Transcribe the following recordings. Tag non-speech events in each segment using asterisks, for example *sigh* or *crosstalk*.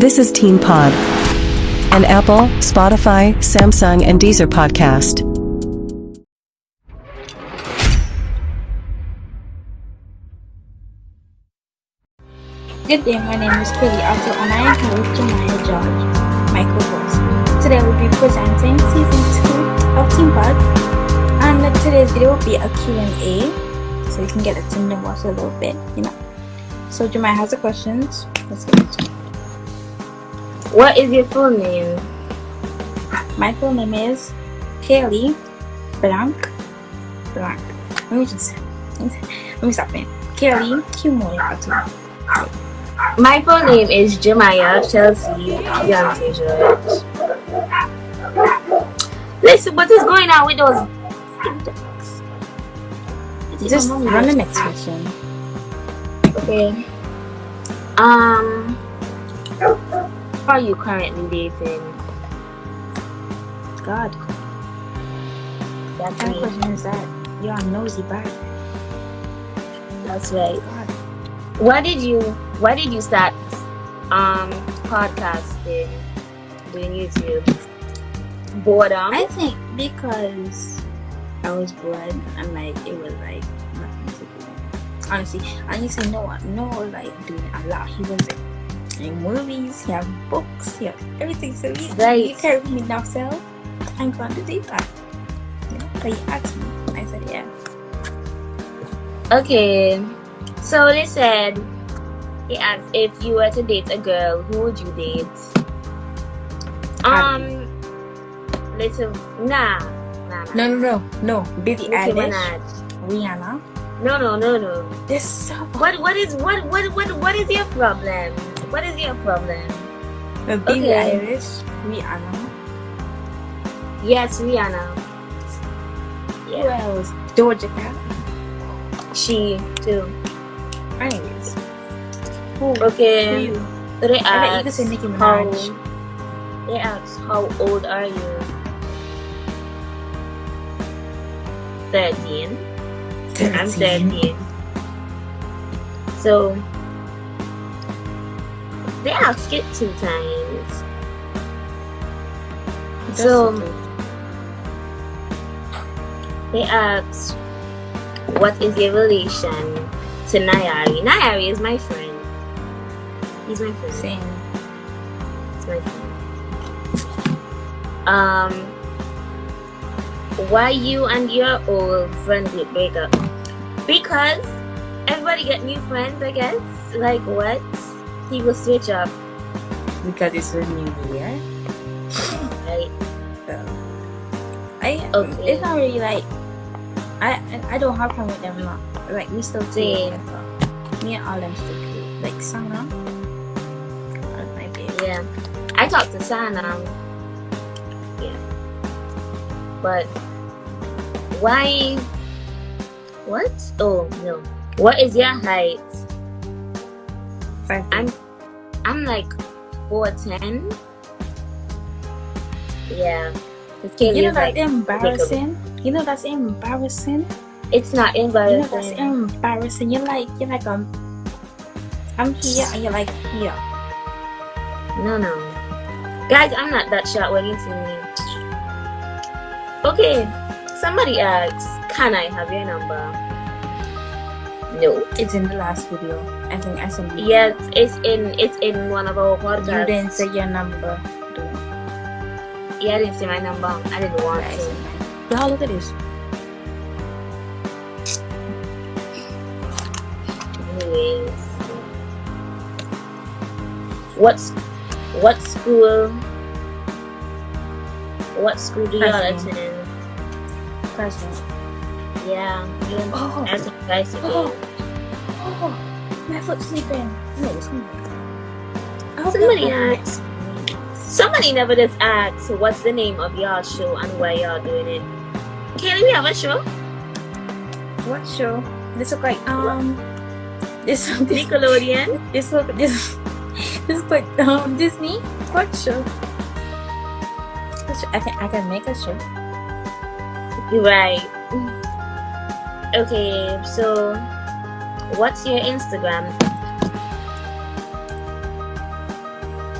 This is Teen Pod, an Apple, Spotify, Samsung, and Deezer podcast. Good day, my name is Kelly Otto and I am here with Jemiah George, my co-host. Today we'll be presenting season 2 of Teen Pod and today's video will be a Q&A so you can get to know us a little bit, you know. So Jemiah has the questions. Let's get into it. What is your full name? My full name is Kaylee Blanc Blanc. Let me just let me stop it. Kaylee Kimoyato. My full name is Jemiah Chelsea Beyonce George. Listen, what is going on with those? Just run the next question. Okay. Um, are you currently dating? God, That's what kind of question is that? You're a nosy bag. That's right. God. Why did you? Why did you start um podcasting, doing YouTube? Boredom. I think because I was bored and like it was like nothing to do. Honestly, I used to know no like doing a lot. He was like, in movies, he have books, he have everything. So he, Right. you carry me now, so I'm going to do that. But he asked me. I said yeah. Okay, so they said he asked if you were to date a girl, who would you date? Um, little nah, nah, nah. No, no, no, no. Billie Eilish, Rihanna. No, no, no, no. This so What, what is, what, what, what, what is your problem? What is your problem? uh, Billie Okay. Eilish, Rihanna. Yes, Rihanna. Who Yeah, else? Doja Cat. she too. Anyways, who? Who Okay, you? they ask bet you could asked say Nicki how. They asked how old are you? Thirteen. I'm 13. So they ask it two times. That's So good. they ask, what is your relation to Nayari? Nayari is my friend. He's my friend. Same. He's my friend. Um, why you and your old friend did break up? Because everybody get new friends, I guess. Like what? People switch up, Because it's a new year. right? So I Okay. it's not really like I I don't have problem with them now. Like we still Same. cool. Me and all them still cool. Like Sana. My. Yeah. I talked to Sana. Yeah. But why? What? Oh no. What is your height? I'm I'm like four ten. Yeah. You know that's like embarrassing. You know that's embarrassing. it's not embarrassing. You know that's embarrassing. You're like you're like um I'm here and you're like here. No, no. Guys, I'm not that short when you see me. Okay, somebody asks, can I have your number? No. It's in the last video. I think I sent you. Yes, it's in it's in one of our You didn't say your number. Don't. Yeah, I didn't say my number. I didn't want I to. Y'all look at this. Anyways. What's what school what school do y'all Preston. attend? Present. Yeah, you and Oh. Think guys *gasps* *gasps* Oh. My sleeping. No, it's not. Somebody asked. Somebody never just asked what's the name of y'all show and why y'all doing it. Can we have a show? What show? This look like um. This *laughs* this Nickelodeon? this look this this look like um Disney. What show? What show? I can I can make a show. Right. Okay, so what's your Instagram?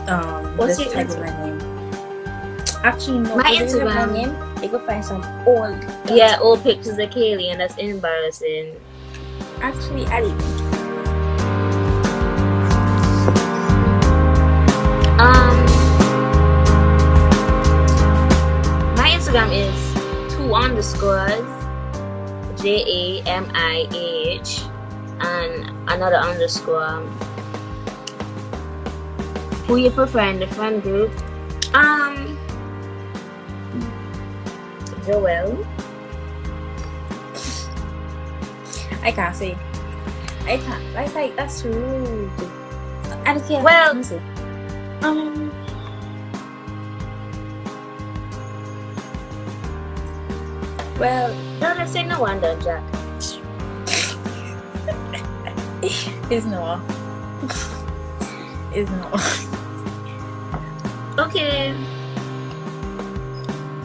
um What's your Instagram? name. Actually, no. My if they have Instagram- my name, they could find some old. Yeah, old pictures of Kaylee, and that's embarrassing. Actually, I didn't. Um, my Instagram is two underscores, J A M I H, and another underscore. Who you prefer in the friend group? Um, Joel. I can't say. I can't. That's like that's rude. I just can't. Well- see. um. Well, No, say no wonder, Jack. *laughs* it's no. *laughs* it's no. *laughs* Okay.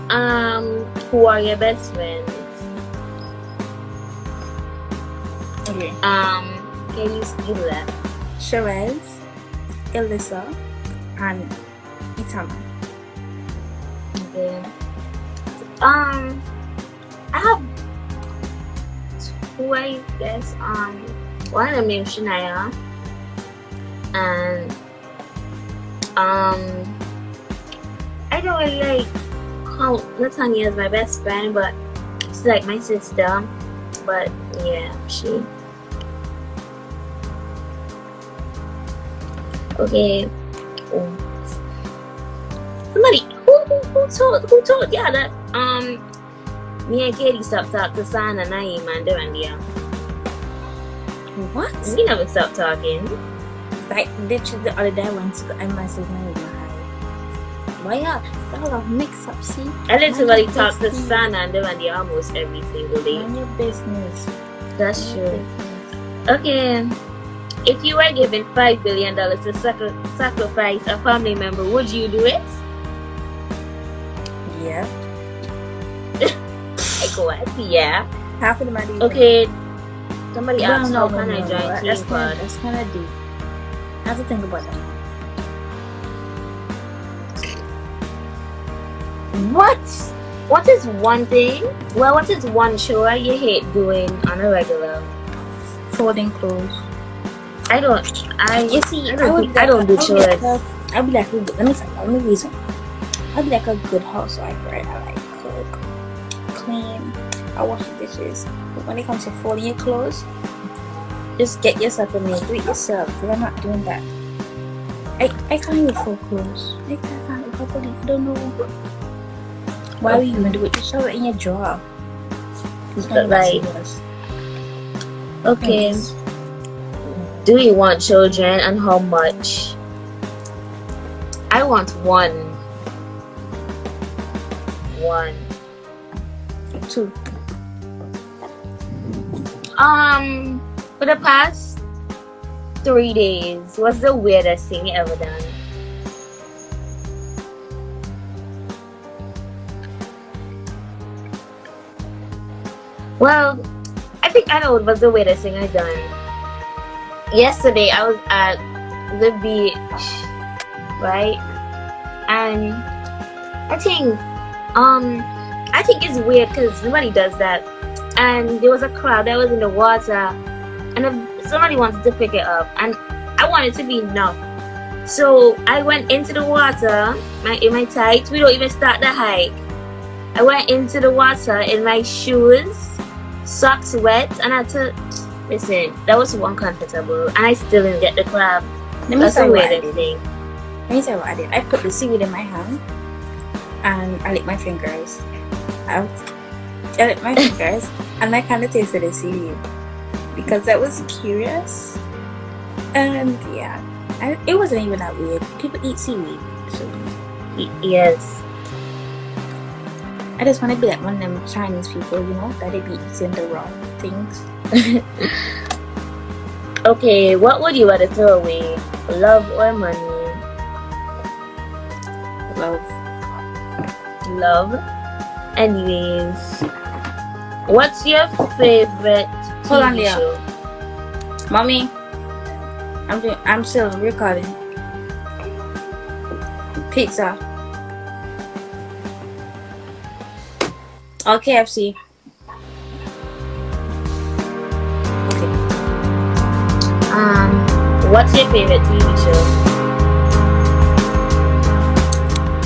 Um, who are your best friends? Okay. Um, can you give that? Sherez, Elissa, and Itama. Okay. Um, I have two, I guess. Um, one of named Shania, and um, I don't really like count Latanya as my best friend, but she's like my sister. But yeah, she. Okay. Oh. Somebody who, who who told who told y'all that um me and Katie stopped talking to Sana, Naeem, and Durandia. What? We never stop talking. Like literally the other day I went to I messaged my guy. Why y'all y'all have mix up? See, I literally talk to. Sana and Durandia almost every single day. mind your business. That's true. business. Okay. If you were given five billion dollars to sacri- sacrifice a family member, would you do it? Yeah. *laughs* Like what? Yeah. Half of the money. Okay. Somebody Well, asked no, how no, can no, I no. join That's Team kind of Pod? that's kind of deep. I have to think about that. What? What is one thing? Well, what is one chore you hate doing on a regular? Folding clothes. I don't. I You see, I don't, would think- I don't do like- I would be like chores. a- I'd be like, a good- let me say, let me reason. I'd be like a good housewife, right? I like cook, clean, I wash the dishes. But when it comes to folding your clothes, just get yourself a maid, do it yourself. I'm not doing that. I, I can't even fold clothes. I can't properly. I don't know. Why would you even do it? Just shove it in your drawer. It's like, serious. Okay. Yes. Do you want children and how much? I want one. One. Two. Um, for the past three days, what's the weirdest thing you ever done? Well, I think I know what was the weirdest thing I done. Yesterday, I was at the beach, right? And I think, um, I think it's weird because nobody does that and there was a crab that was in the water and somebody wanted to pick it up and I wanted to be enough. So I went into the water my, in my tights. We don't even start the hike. I went into the water in my shoes, socks wet, and I took. Listen, that was so uncomfortable, and I still didn't get the crab. Let me tell you what I did. thing. Let me tell you what I did. I put the seaweed in my hand and I licked my fingers out. I licked my fingers and I kind of tasted the seaweed because I was curious. And yeah, I, it wasn't even that weird. People eat seaweed. So yes. I just want to be like one of them Chinese people, you know, that they be eating the wrong things. *laughs* Okay, what would you rather throw away? Love or money? Love. love. Anyways, what's your favorite TV Hold on, Leah. show? Mommy, I'm doing, I'm still recording. Pizza. Or KFC. Okay. Um, what's your favorite TV show?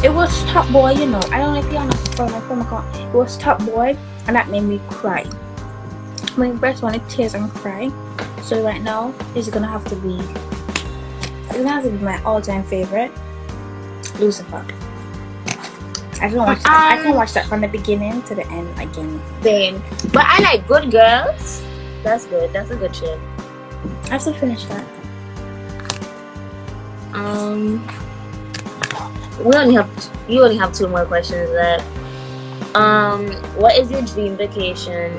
It was Top Boy, you know. I don't know if y'all know from my phone. It was Top Boy, and that made me cry. My best one, it tears and cry. So right now, it's gonna have to be. It's gonna have to be my all-time favorite, Lucifer. I can watch that. I can Um, watch that from the beginning to the end again. Same. But I like Good Girls. That's good. That's a good show. I have to finish that. Um, we only have you only have two more questions left. Um, what is your dream vacation?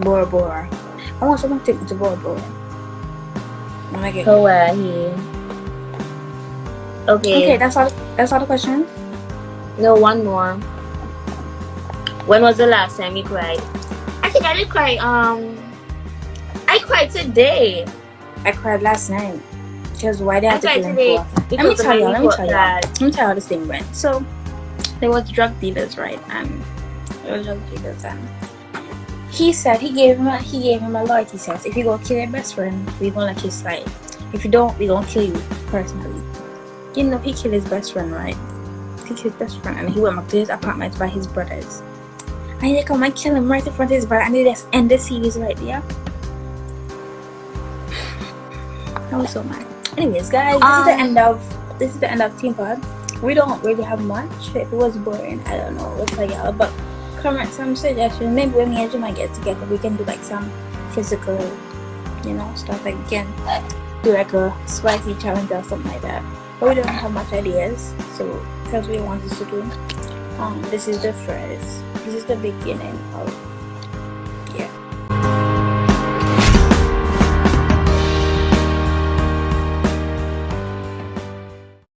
Bora Bora. I want someone to take me to Bora Bora. When I get Hawaii. Okay. okay, that's all. That's all the questions. No, one more. When was the last time you cried? I think I did cry. Um, I cried today. I cried last night. Because why I have to kill him for? Let me tell you. Let me tell you. Let me tell you how this thing went. So there was drug dealers, right? And there was drug dealers, and he said he gave him a he gave him a loyalty test. If you go kill your best friend, we gonna let you slide. If you don't, we gonna kill you personally. You know, he killed his best friend, right? He killed his best friend, and he went back to his apartment by his brothers. And they come and kill him right in front of his brother, and they just end the series right there. *sighs* I was so mad. Anyways, guys, this is the Um, end of this is the end of Teen Pod. We don't really have much. If it was boring, I don't know. What's like y'all, but comment some suggestions. Maybe when me and Jemiah get together, we can do like some physical, you know, stuff. Like again, do like a spicy challenge or something like that. But we don't have much ideas, so that's what we wanted to do. Um, this is the first. This is the beginning of